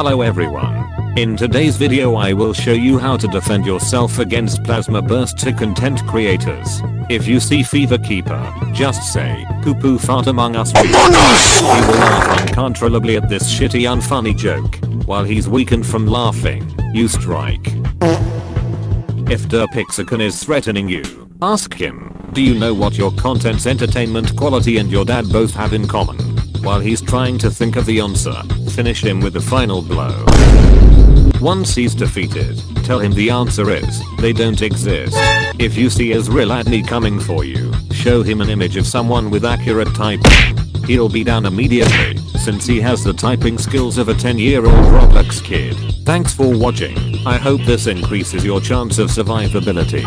Hello everyone. In today's video I will show you how to defend yourself against Plazma Burst 2 content creators. If you see Fever Keeper, just say, poo poo fart among us. Oh, he will laugh uncontrollably at this shitty unfunny joke. While he's weakened from laughing, you strike. If Derpixicon is threatening you, ask him, do you know what your content's entertainment quality and your dad both have in common? While he's trying to think of the answer, finish him with a final blow. Once he's defeated, tell him the answer is, they don't exist. If you see Ezreal Adney coming for you, show him an image of someone with accurate typing. He'll be down immediately, since he has the typing skills of a 10 year old Roblox kid. Thanks for watching, I hope this increases your chance of survivability.